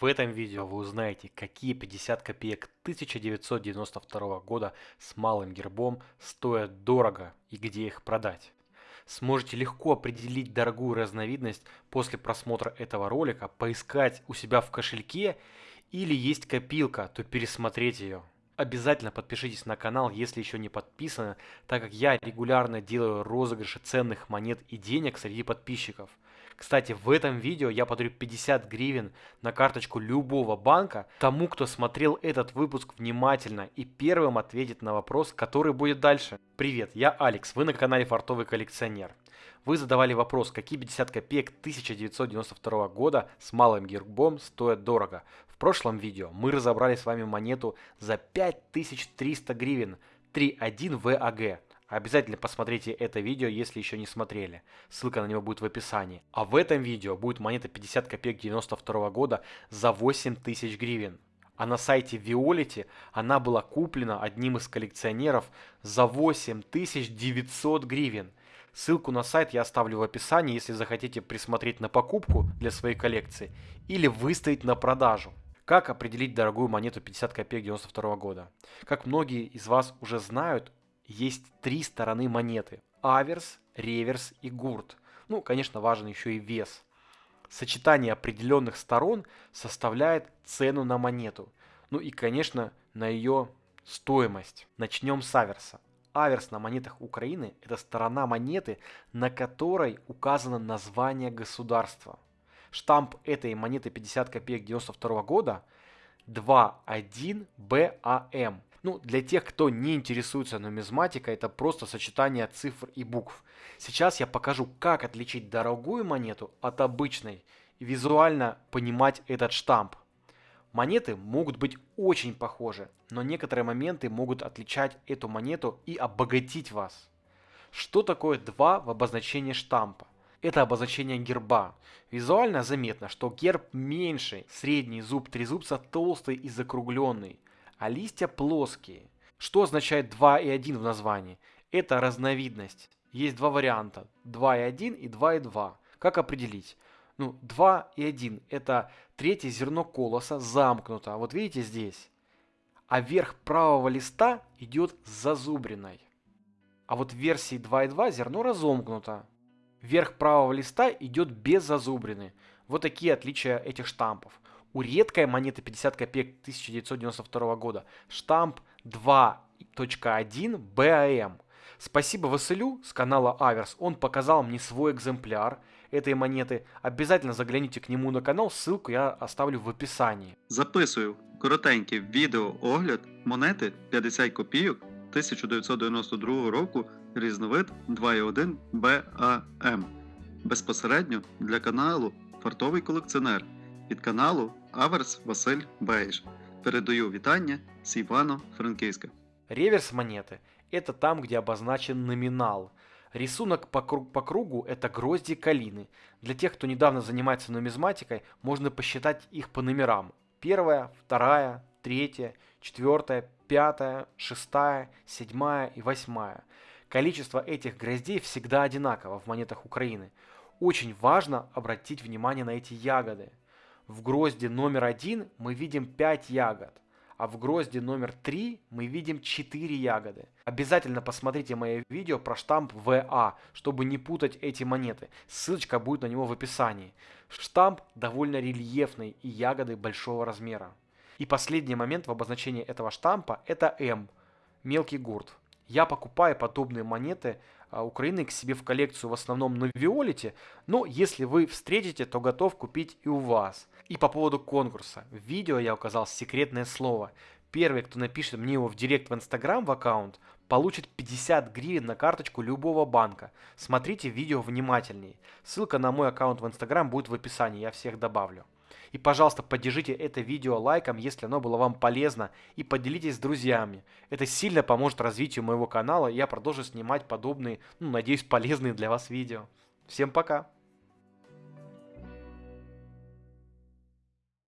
В этом видео вы узнаете, какие 50 копеек 1992 года с малым гербом стоят дорого и где их продать. Сможете легко определить дорогую разновидность после просмотра этого ролика, поискать у себя в кошельке или есть копилка, то пересмотреть ее. Обязательно подпишитесь на канал, если еще не подписаны, так как я регулярно делаю розыгрыши ценных монет и денег среди подписчиков – кстати, в этом видео я подарю 50 гривен на карточку любого банка тому, кто смотрел этот выпуск внимательно и первым ответит на вопрос, который будет дальше. Привет, я Алекс, вы на канале Фартовый коллекционер. Вы задавали вопрос, какие 50 копеек 1992 года с малым гербом стоят дорого. В прошлом видео мы разобрали с вами монету за 5300 гривен 3.1 VAG. Обязательно посмотрите это видео, если еще не смотрели. Ссылка на него будет в описании. А в этом видео будет монета 50 копеек 92 года за 8000 гривен. А на сайте Violet она была куплена одним из коллекционеров за 8900 гривен. Ссылку на сайт я оставлю в описании, если захотите присмотреть на покупку для своей коллекции или выставить на продажу. Как определить дорогую монету 50 копеек 92 года? Как многие из вас уже знают, есть три стороны монеты. Аверс, реверс и гурт. Ну, конечно, важен еще и вес. Сочетание определенных сторон составляет цену на монету. Ну и, конечно, на ее стоимость. Начнем с аверса. Аверс на монетах Украины – это сторона монеты, на которой указано название государства. Штамп этой монеты 50 копеек 92 года 21 БАМ. Ну, для тех, кто не интересуется нумизматикой, это просто сочетание цифр и букв. Сейчас я покажу, как отличить дорогую монету от обычной и визуально понимать этот штамп. Монеты могут быть очень похожи, но некоторые моменты могут отличать эту монету и обогатить вас. Что такое 2 в обозначении штампа? Это обозначение герба. Визуально заметно, что герб меньше, средний зуб трезубца толстый и закругленный – а листья плоские. Что означает 2 и 1 в названии? Это разновидность. Есть два варианта. 2 и 1 и 2 и 2. Как определить? Ну, 2 и 1 это третье зерно колоса замкнуто. Вот видите здесь. А верх правого листа идет с зазубриной. А вот в версии 2 и 2 зерно разомкнуто. Верх правого листа идет без зазубрины. Вот такие отличия этих штампов. У редкой монеты 50 копеек 1992 года штамп 2.1 БАМ. Спасибо Василю с канала Аверс, он показал мне свой экземпляр этой монети. Обязательно загляните к нему на канал, ссылку я оставлю в описании. Записую коротенький відеоогляд монети 50 копійок 1992 року різновид 2.1 БАМ. Безпосередньо для каналу Фартовий колекціонер від каналу Аверс Василь Бейж. Передаю вітання с Ивано-Франківська. Реверс монеты – это там, где обозначен номинал. Рисунок по, круг, по кругу – это грозди калины. Для тех, кто недавно занимается нумизматикой, можно посчитать их по номерам. Первая, вторая, третья, четвертая, пятая, шестая, седьмая и восьмая. Количество этих гроздей всегда одинаково в монетах Украины. Очень важно обратить внимание на эти ягоды. В грозде номер один мы видим 5 ягод, а в грозде номер 3 мы видим 4 ягоды. Обязательно посмотрите мое видео про штамп ВА, чтобы не путать эти монеты. Ссылочка будет на него в описании. Штамп довольно рельефный и ягоды большого размера. И последний момент в обозначении этого штампа это М, мелкий гурт. Я покупаю подобные монеты а, Украины к себе в коллекцию в основном на Виолете, но если вы встретите, то готов купить и у вас. И по поводу конкурса. В видео я указал секретное слово. Первый, кто напишет мне его в директ в Инстаграм в аккаунт, получит 50 гривен на карточку любого банка. Смотрите видео внимательнее. Ссылка на мой аккаунт в Инстаграм будет в описании, я всех добавлю. И, пожалуйста, поддержите это видео лайком, если оно было вам полезно, и поделитесь с друзьями. Это сильно поможет развитию моего канала, и я продолжу снимать подобные, ну, надеюсь, полезные для вас видео. Всем пока!